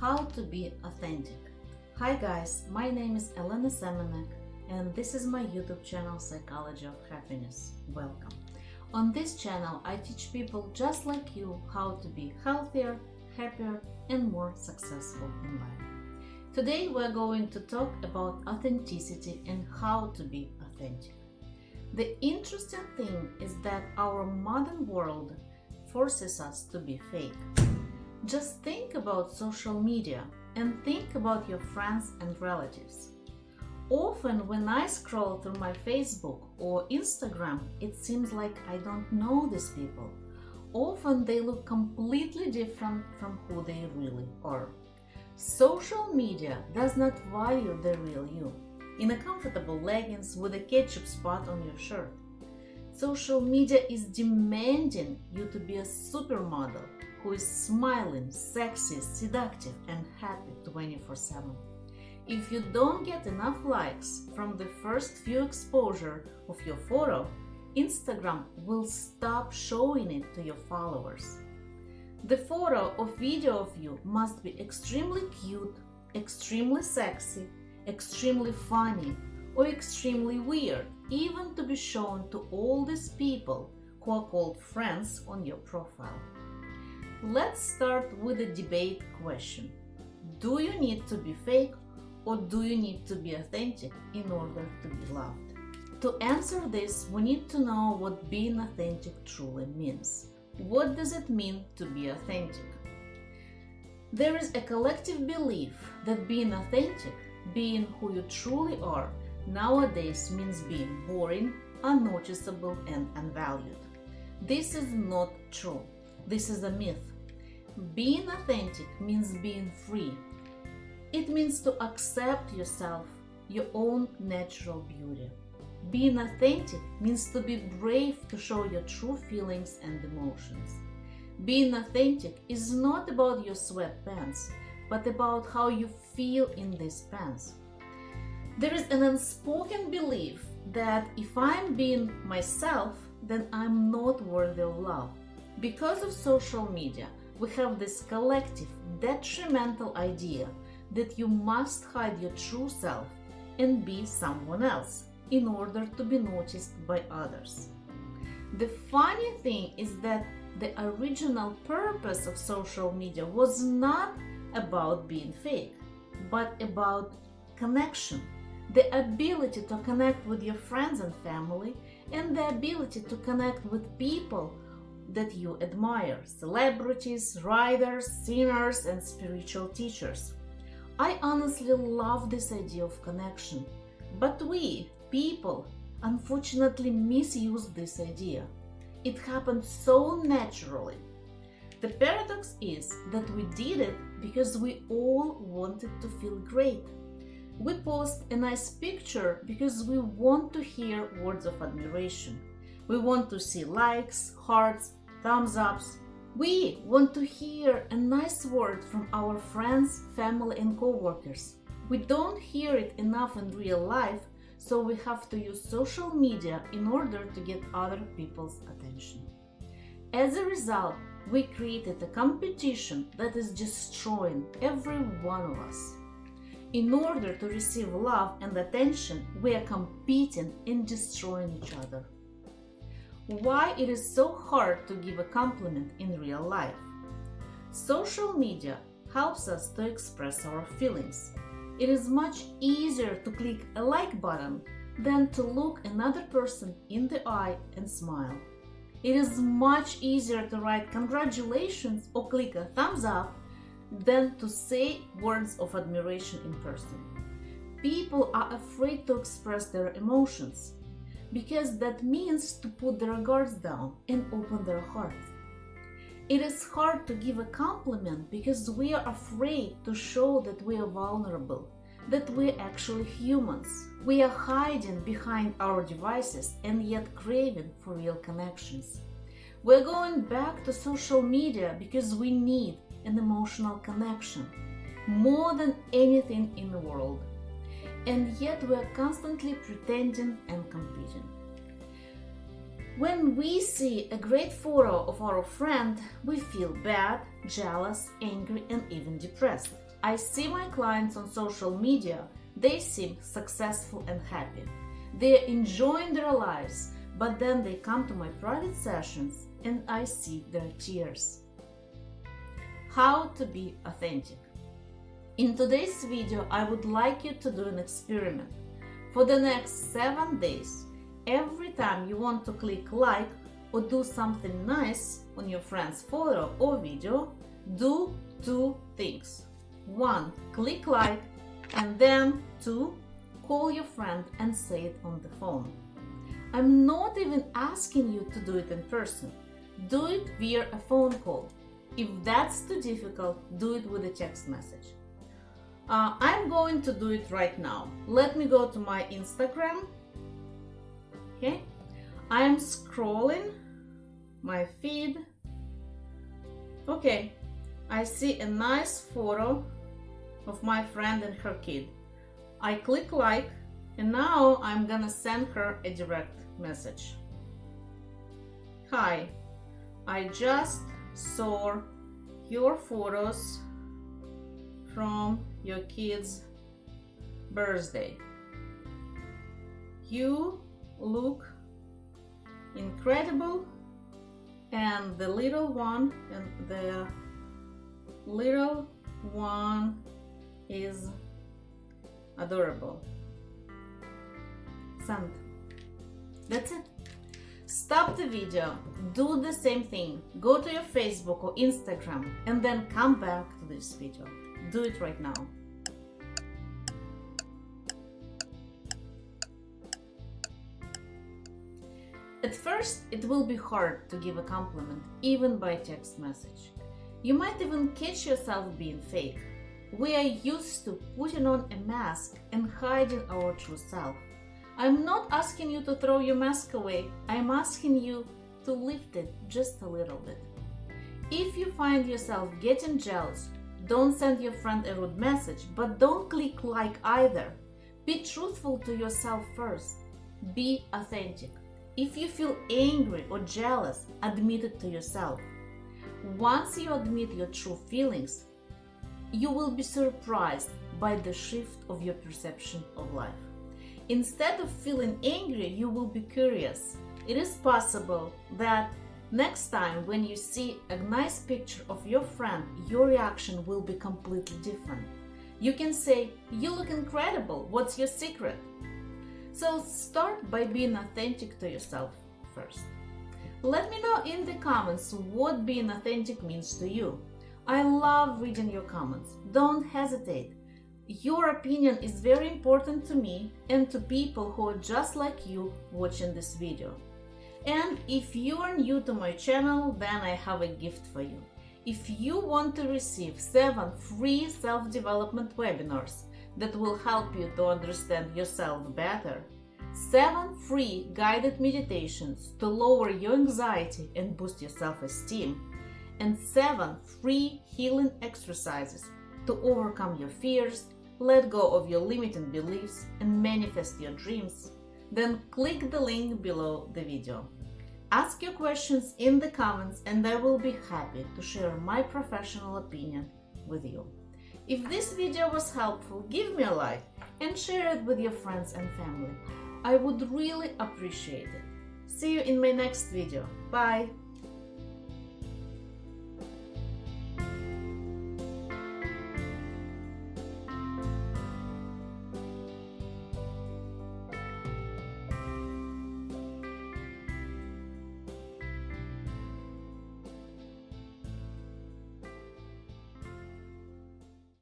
How to be authentic. Hi guys, my name is Elena Semenek and this is my YouTube channel Psychology of Happiness. Welcome. On this channel I teach people just like you how to be healthier, happier and more successful in life. Today we're going to talk about authenticity and how to be authentic. The interesting thing is that our modern world forces us to be fake. Just think about social media and think about your friends and relatives. Often, when I scroll through my Facebook or Instagram, it seems like I don't know these people. Often, they look completely different from who they really are. Social media does not value the real you in a comfortable leggings with a ketchup spot on your shirt. Social media is demanding you to be a supermodel who is smiling, sexy, seductive, and happy 24 7. If you don't get enough likes from the first few exposure of your photo, Instagram will stop showing it to your followers. The photo or video of you must be extremely cute, extremely sexy, extremely funny, or extremely weird, even to be shown to all these people who are called friends on your profile. Let's start with a debate question. Do you need to be fake or do you need to be authentic in order to be loved? To answer this, we need to know what being authentic truly means. What does it mean to be authentic? There is a collective belief that being authentic, being who you truly are, nowadays means being boring, unnoticeable, and unvalued. This is not true. This is a myth. Being authentic means being free. It means to accept yourself, your own natural beauty. Being authentic means to be brave to show your true feelings and emotions. Being authentic is not about your sweatpants, but about how you feel in these pants. There is an unspoken belief that if I'm being myself, then I'm not worthy of love. Because of social media, we have this collective, detrimental idea that you must hide your true self and be someone else in order to be noticed by others. The funny thing is that the original purpose of social media was not about being fake, but about connection, the ability to connect with your friends and family, and the ability to connect with people that you admire celebrities, writers, singers, and spiritual teachers. I honestly love this idea of connection, but we, people, unfortunately misuse this idea. It happened so naturally. The paradox is that we did it because we all wanted to feel great. We post a nice picture because we want to hear words of admiration. We want to see likes, hearts, thumbs ups. We want to hear a nice word from our friends, family, and co-workers. We don't hear it enough in real life, so we have to use social media in order to get other people's attention. As a result, we created a competition that is destroying every one of us. In order to receive love and attention, we are competing in destroying each other why it is so hard to give a compliment in real life. Social media helps us to express our feelings. It is much easier to click a like button than to look another person in the eye and smile. It is much easier to write congratulations or click a thumbs up than to say words of admiration in person. People are afraid to express their emotions because that means to put their guards down and open their hearts. It is hard to give a compliment because we are afraid to show that we are vulnerable, that we're actually humans. We are hiding behind our devices and yet craving for real connections. We're going back to social media because we need an emotional connection more than anything in the world and yet we are constantly pretending and competing. When we see a great photo of our friend, we feel bad, jealous, angry, and even depressed. I see my clients on social media, they seem successful and happy. They're enjoying their lives, but then they come to my private sessions and I see their tears. How to be authentic. In today's video, I would like you to do an experiment. For the next 7 days, every time you want to click like or do something nice on your friend's photo or video, do two things. One, click like, and then two, call your friend and say it on the phone. I'm not even asking you to do it in person. Do it via a phone call. If that's too difficult, do it with a text message. Uh, I'm going to do it right now. Let me go to my Instagram. Okay, I'm scrolling my feed. Okay, I see a nice photo of my friend and her kid. I click like and now I'm gonna send her a direct message. Hi, I just saw your photos from your kid's birthday. You look incredible and the little one and the little one is adorable. Send. That's it. Stop the video, do the same thing, go to your Facebook or Instagram and then come back to this video. Do it right now. At first, it will be hard to give a compliment, even by text message. You might even catch yourself being fake. We are used to putting on a mask and hiding our true self. I'm not asking you to throw your mask away, I'm asking you to lift it just a little bit. If you find yourself getting jealous, don't send your friend a rude message, but don't click like either. Be truthful to yourself first. Be authentic. If you feel angry or jealous, admit it to yourself. Once you admit your true feelings, you will be surprised by the shift of your perception of life. Instead of feeling angry, you will be curious. It is possible that next time when you see a nice picture of your friend, your reaction will be completely different. You can say, You look incredible, what's your secret? So start by being authentic to yourself first. Let me know in the comments what being authentic means to you. I love reading your comments. Don't hesitate. Your opinion is very important to me and to people who are just like you watching this video. And if you are new to my channel, then I have a gift for you. If you want to receive 7 free self-development webinars that will help you to understand yourself better, 7 free guided meditations to lower your anxiety and boost your self-esteem, and 7 free healing exercises to overcome your fears, let go of your limiting beliefs, and manifest your dreams, then click the link below the video. Ask your questions in the comments and I will be happy to share my professional opinion with you. If this video was helpful, give me a like and share it with your friends and family. I would really appreciate it. See you in my next video. Bye!